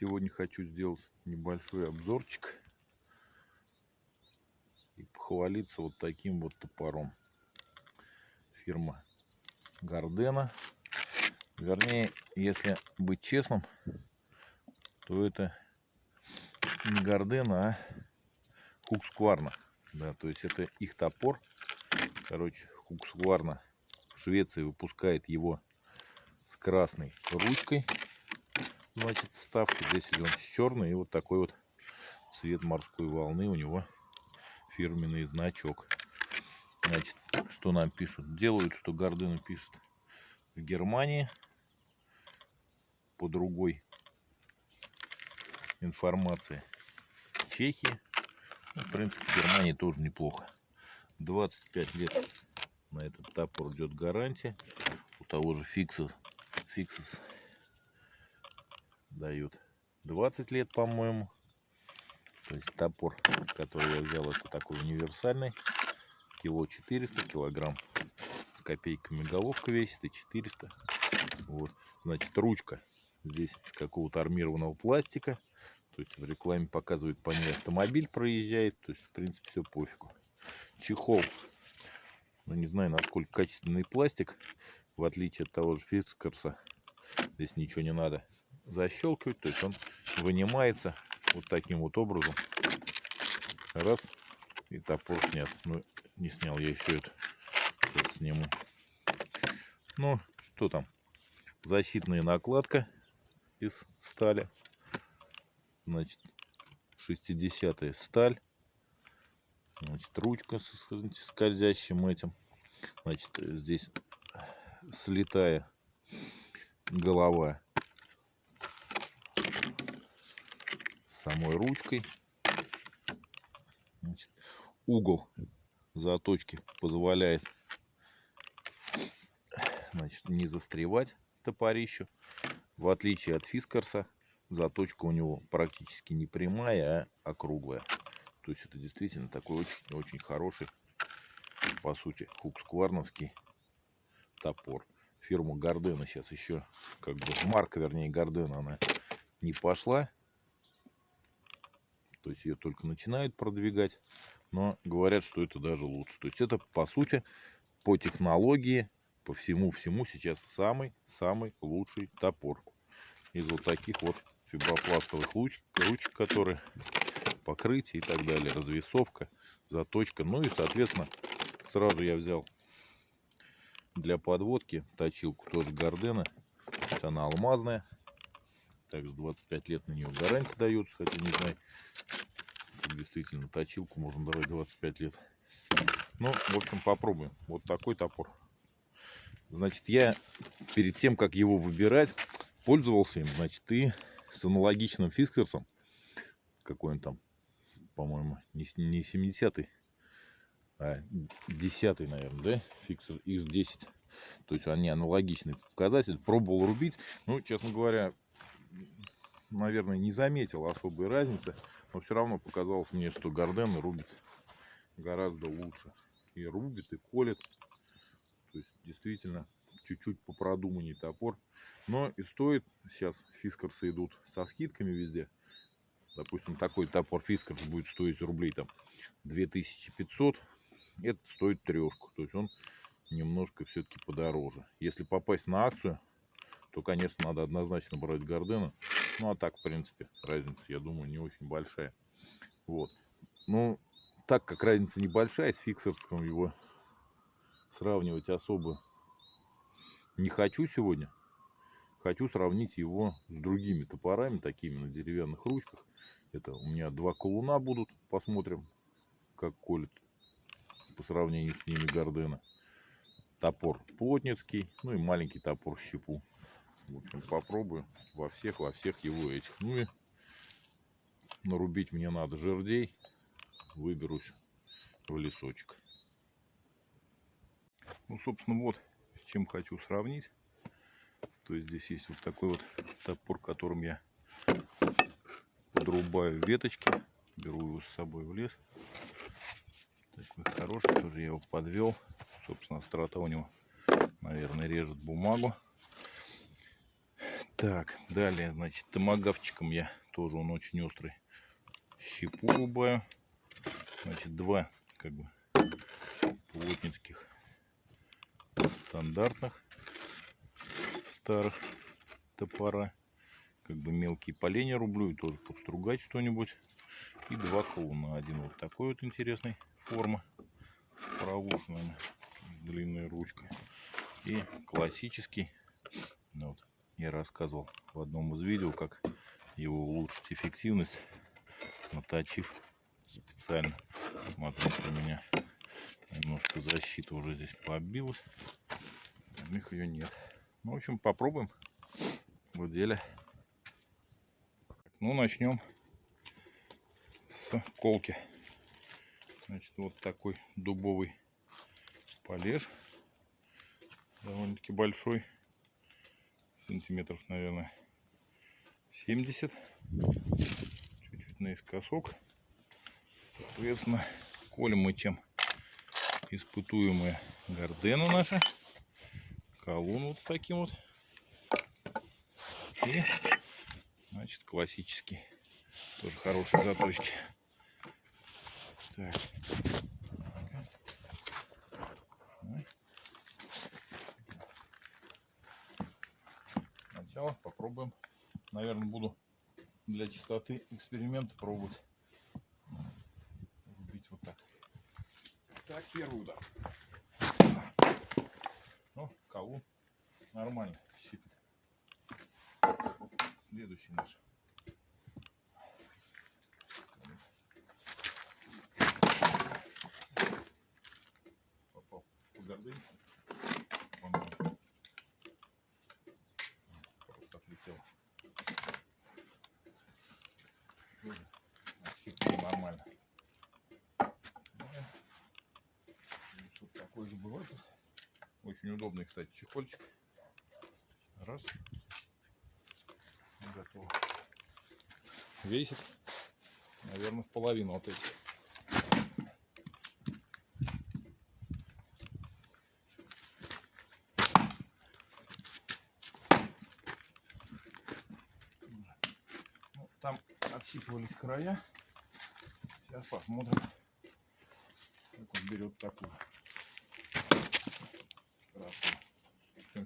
Сегодня хочу сделать небольшой обзорчик и похвалиться вот таким вот топором. Фирма Гардена. Вернее, если быть честным, то это не Гардена, а Хукскварна. Да, то есть это их топор. Короче, Хукскварна в Швеции выпускает его с красной ручкой значит, вставки. Здесь он с черной. И вот такой вот цвет морской волны у него фирменный значок. Значит, что нам пишут? Делают, что Гардена пишет в Германии. По другой информации. Чехии. Ну, в принципе, в Германии тоже неплохо. 25 лет на этот топор идет гарантия. У того же Fixus, Fixus дают 20 лет, по-моему. То есть топор, который я взял, это такой универсальный. Кило 400, килограмм с копейками головка весит и 400. Вот, значит, ручка здесь из какого-то армированного пластика. То есть в рекламе показывают по ней автомобиль проезжает. То есть, в принципе, все пофигу. Чехол. Ну, не знаю, насколько качественный пластик. В отличие от того же Фискарса. Здесь ничего не надо защелкивать. То есть он вынимается вот таким вот образом. Раз. И топор снят. Ну, не снял я еще это. Сейчас сниму. Ну, что там? Защитная накладка из стали. Значит, 60 сталь. Значит, ручка с скользящим этим. Значит, здесь слетая голова самой ручкой. Значит, угол заточки позволяет значит, не застревать топорищу. В отличие от фискарса, заточка у него практически не прямая, а округлая. То есть это действительно такой очень-очень хороший, по сути, хукскварновский топор. Фирма Гардена сейчас еще, как бы марка, вернее, Гардена, она не пошла. То есть ее только начинают продвигать. Но говорят, что это даже лучше. То есть это, по сути, по технологии, по всему-всему сейчас самый-самый лучший топор. Из вот таких вот фибропластовых ручек, ручек, которые покрытие и так далее, развесовка, заточка. Ну и, соответственно, сразу я взял для подводки точилку тоже Гардена. Она алмазная. Также 25 лет на нее гарантия дается, хотя не знаю, действительно точилку можно давать 25 лет. Ну, в общем, попробуем. Вот такой топор. Значит, я перед тем, как его выбирать, пользовался им, значит, и с аналогичным фискерсом. Какой он там, по-моему, не, не 70-й, а 10 наверное, да? Фиксер X10. То есть они аналогичный показатель. Пробовал рубить. Ну, честно говоря, наверное, не заметил особой разницы, но все равно показалось мне, что Гарден рубит гораздо лучше. И рубит, и колет. То есть, действительно, чуть-чуть попродуманней топор. Но и стоит, сейчас фискарсы идут со скидками везде. Допустим, такой топор фискарс будет стоить рублей там 2500. Этот стоит трешку. То есть он немножко все-таки подороже. Если попасть на акцию, то, конечно, надо однозначно брать Гардена. Ну, а так, в принципе, разница, я думаю, не очень большая. Вот. Ну, так как разница небольшая, с фиксерским его сравнивать особо не хочу сегодня. Хочу сравнить его с другими топорами, такими на деревянных ручках. Это у меня два колуна будут. Посмотрим, как колет по сравнению с ними Гардена. Топор плотницкий, ну и маленький топор щепу. В общем, попробую во всех, во всех его этих. Ну и нарубить мне надо жердей. Выберусь в лесочек. Ну, собственно, вот с чем хочу сравнить. То есть здесь есть вот такой вот топор, которым я подрубаю веточки. Беру его с собой в лес. Такой хороший, тоже я его подвел. Собственно, острота у него, наверное, режет бумагу. Так, далее, значит, томагавчиком я тоже он очень острый. Щепу рубаю. Значит, два как бы плотницких стандартных старых топора. Как бы мелкие поленья рублю и тоже подстругать что-нибудь. И два колуна. Один вот такой вот интересной формы. Проушенная длинная ручка. И классический. Ну, вот, я рассказывал в одном из видео, как его улучшить эффективность, наточив специально. Смотрите, у меня немножко защита уже здесь побилась. У них ее нет. Ну, в общем, попробуем в деле. Ну, начнем с колки. Значит, вот такой дубовый полеж. Довольно-таки большой. Сантиметров, наверное, 70. Чуть-чуть наискосок. Соответственно, колем мы чем испытуемые гордены наши. Колун вот таким вот. И, значит, классический. Тоже хорошие заточки. Так. Сначала попробуем. Наверное, буду для чистоты эксперимента пробовать рубить вот так. Так, первый удар. Ну, колун нормально щипит. Следующий наш. Попал по гордыне. Он просто отлетел. Тоже щипнул нормально. Ну, и Что-то такое же бывает. Очень удобный, кстати, чехольчик. Раз. Готово. Весит, наверное, в половину от этих. Ну, Там отщипывались края. Сейчас посмотрим, как он берет такую.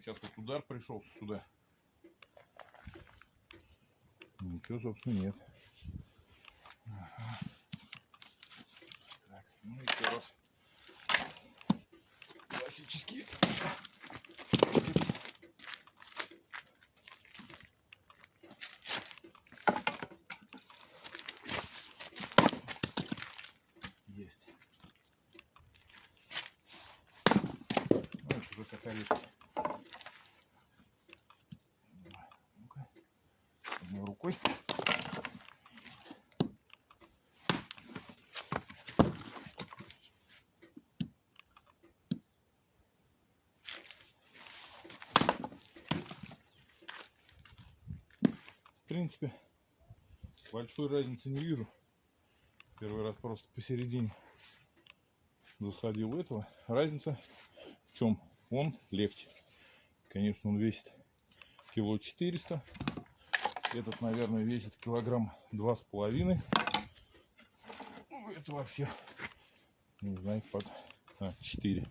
Сейчас вот удар пришел сюда. Ничего, собственно, нет. Ага. Так, ну еще раз. Классические. Есть. Ну, это уже как орешки. Давай, Ну-ка. Одной рукой. В принципе, большой разницы не вижу. Первый раз просто посередине засадил этого. Разница в чем? Он легче. Конечно, он весит кило 400. Этот, наверное, весит килограмм два с половиной. Ну, это вообще, не знаю, под а, 4.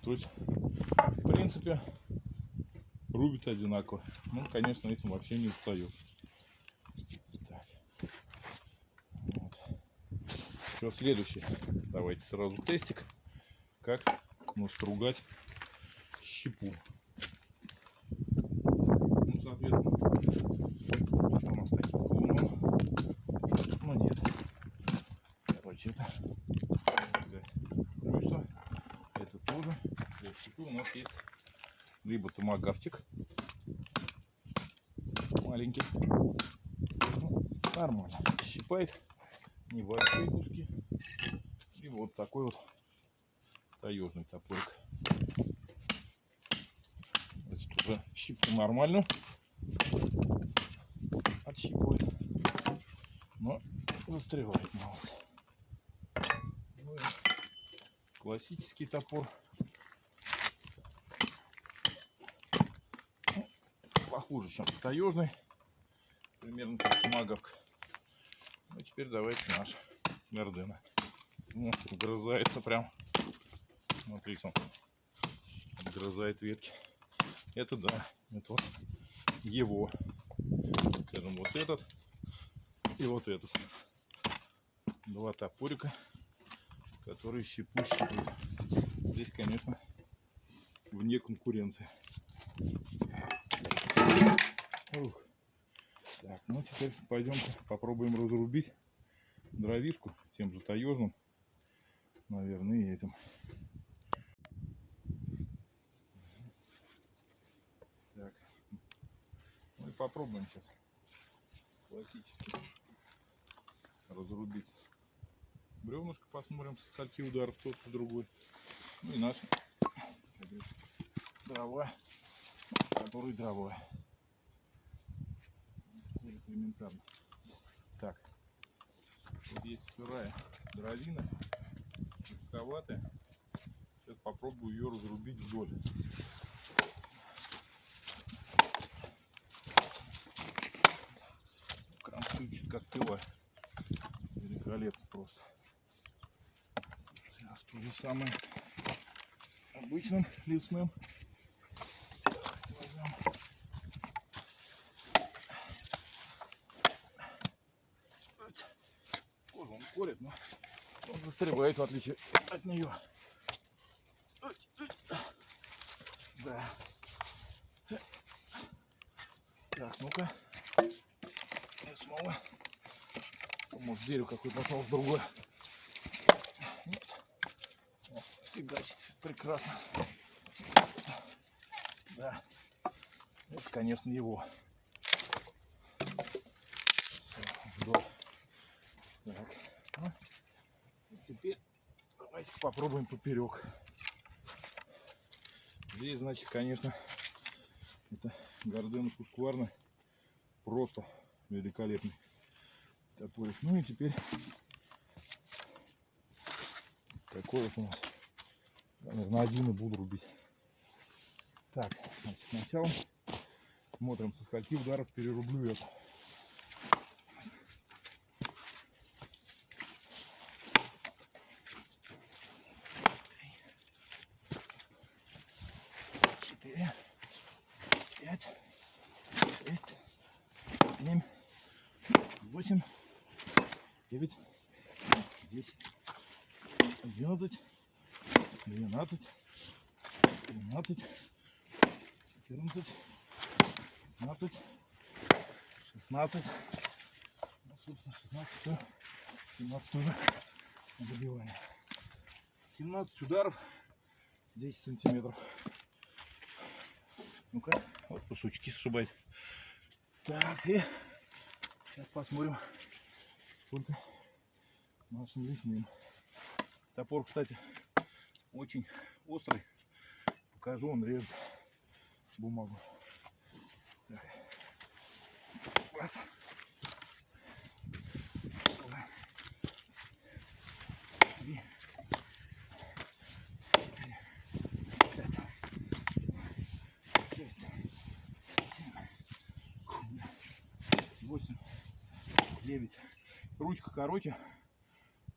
То есть, в принципе, рубит одинаково. Ну, конечно, этим вообще не устаешь. Так. Вот. Что следующее? Давайте сразу тестик. Как настругать щепу. Ну, соответственно, что у нас таких колунов? Ну, нет. Короче, это. Это тоже. Для щепы у нас есть либо томагавчик маленький. Ну, нормально. Щипает небольшие куски. И вот такой вот таежный топорик. Значит, уже щипку нормальную отщипывает. Но застревает мало. Ну классический топор. Похуже, чем таежный. Примерно как маговка. Ну, теперь давайте наш Гордена. Ну, вгрызается прям. Смотрите, он отгрызает ветки. Это да, это вот его. Скажем, вот этот и вот этот. Два топорика, которые щепу щипают. Здесь, конечно, вне конкуренции. Ух. Так, ну теперь пойдем попробуем разрубить дровишку тем же таежным, наверное, этим. Так, ну и попробуем сейчас классически разрубить бревнышко, посмотрим, со скольки ударов тот и другой. Ну и наши дрова, который дрова. Элементарно. Так, вот есть сырая дровина, жестковатая. Сейчас попробую ее разрубить вдоль. Кранцует как тыла. Великолепно просто. Сейчас то же самое обычным лесным. Возьмем. Колет, но он застревает в отличие от нее. Да. Так, ну-ка. И снова. Может дерево какое-то нашел другое. Вот. Фигачит прекрасно. Да. Это, конечно, его. Всё, вдоль. Так. Ну, и теперь давайте попробуем поперек. Здесь, значит, конечно, это Гордена Кускварна просто великолепный топорик. Ну и теперь такой вот у нас. Наверное, один и буду рубить. Так, значит, сначала смотрим, со скольки ударов перерублю эту. 9, 10, 11, 12, 13, 14, 15, 16, собственно, 16, 17 тоже добиваем. 17 ударов, 10 сантиметров. Ну-ка, вот кусочки сшибает. Так, и сейчас посмотрим, сколько нашим лесным. Топор, кстати, очень острый. Покажу, он режет бумагу. Так. Раз. Короче,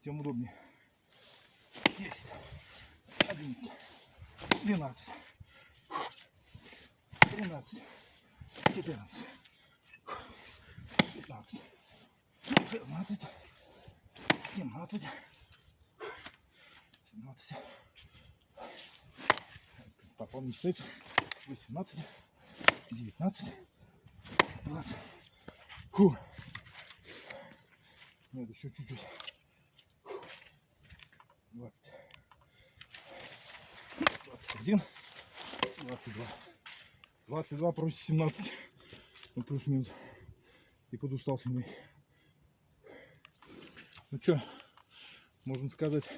тем удобнее. 10, 11, 12, 13, 14, 15, 16, 17, 17, попал не считается, 18, 19, 20. Фу. Нет, еще чуть-чуть. 20, 21, 22. 22 против 17. Ну, плюс-минус. И подустал сильнее. Ну что, можно сказать,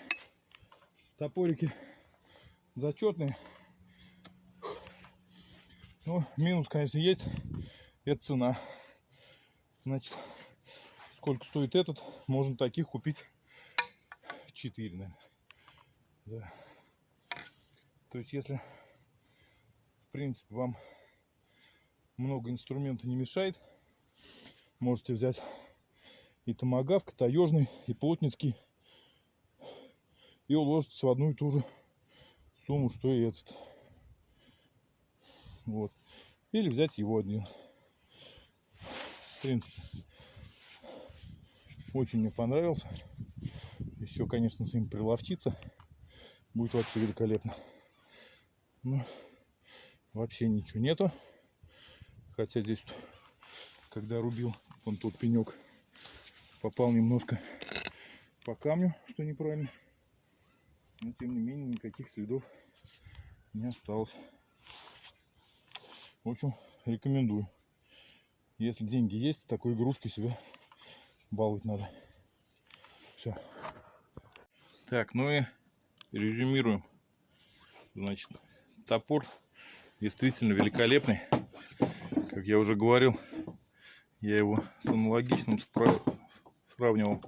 топорики зачетные. Ну, минус, конечно, есть. Это цена. Значит, сколько стоит этот, можно таких купить 4, наверное. Да. То есть, если, в принципе, вам много инструмента не мешает. Можете взять и томагавк, таежный, и плотницкий. И уложиться в одну и ту же сумму, что и этот. Вот. Или взять его один. В принципе, очень мне понравился. Еще, конечно, с ним приловчиться. Будет вообще великолепно. Но вообще ничего нету. Хотя здесь, когда рубил, он тот пенек попал немножко по камню, что неправильно. Но тем не менее никаких следов не осталось. В общем, рекомендую. Если деньги есть, такой игрушки себя баловать надо. Все. Так, ну и резюмируем. Значит, топор действительно великолепный. Как я уже говорил, я его с аналогичным сравнивал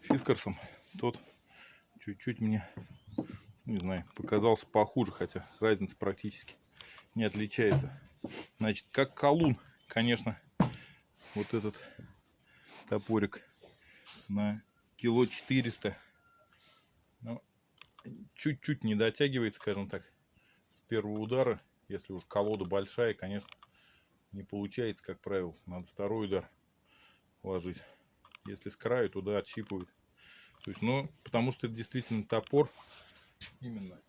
фискарсом. Тот чуть-чуть мне, не знаю, показался похуже, хотя разница практически не отличается. Значит, как колун, конечно, вот этот топорик на кило 400 чуть-чуть не дотягивает, скажем так, с первого удара. Если уж колода большая, конечно, не получается, как правило. Надо второй удар ложить. Если с краю, туда отщипывает. То есть, ну, потому что это действительно топор. Именно.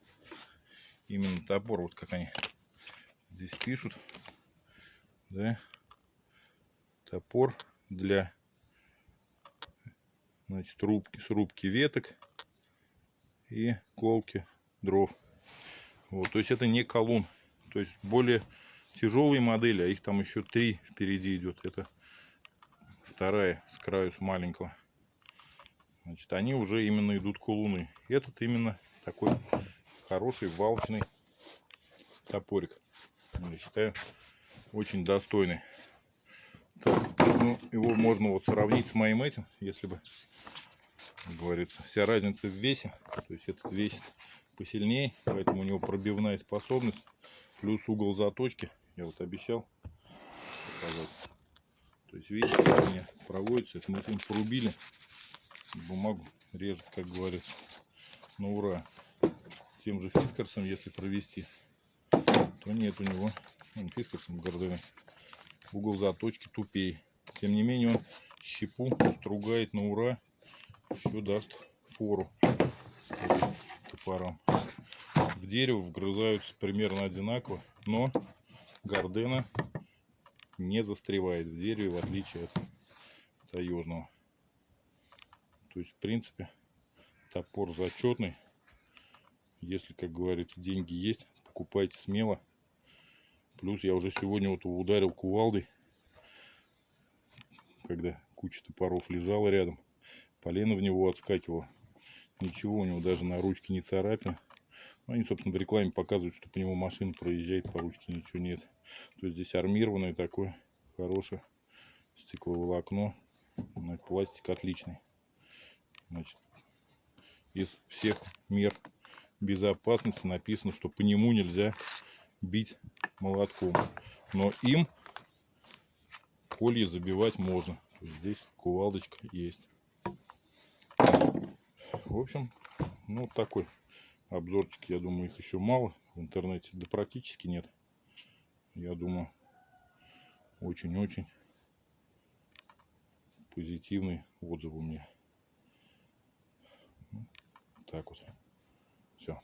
Именно топор, вот как они здесь пишут. Да. Топор для значит, рубки, срубки веток и колки дров. Вот, то есть это не колун. То есть более тяжелые модели, а их там еще три впереди идет. Это вторая с краю, с маленького. Значит, они уже именно идут колуны. Этот именно такой хороший валочный топорик. Я считаю, очень достойный. Так, ну, его можно вот сравнить с моим этим, если бы говорится. Вся разница в весе. То есть этот весит посильнее, поэтому у него пробивная способность. Плюс угол заточки. Я вот обещал показать. То есть видите, у меня проводится. Это мы с ним порубили. Бумагу режет, как говорится. На ура. Тем же фискарсом, если провести, то нет у него, ну, фискарсом гордыны, угол заточки тупей. Тем не менее он щепу стругает на ура еще даст фору топором. В дерево вгрызаются примерно одинаково, но гордена не застревает в дереве, в отличие от таежного. То есть, в принципе, топор зачетный. Если, как говорится, деньги есть, покупайте смело. Плюс я уже сегодня вот ударил кувалдой, когда куча топоров лежала рядом полено в него отскакивало. Ничего у него даже на ручке не царапин. Ну, они, собственно, в рекламе показывают, что по нему машина проезжает, по ручке ничего нет. То есть здесь армированное такое хорошее стекловолокно. Пластик отличный. Значит, из всех мер безопасности написано, что по нему нельзя бить молотком. Но им колье забивать можно. Здесь кувалдочка есть. В общем, ну такой обзорчик, я думаю, их еще мало в интернете, да практически нет. Я думаю, очень-очень позитивный отзыв у меня. Так вот. Все.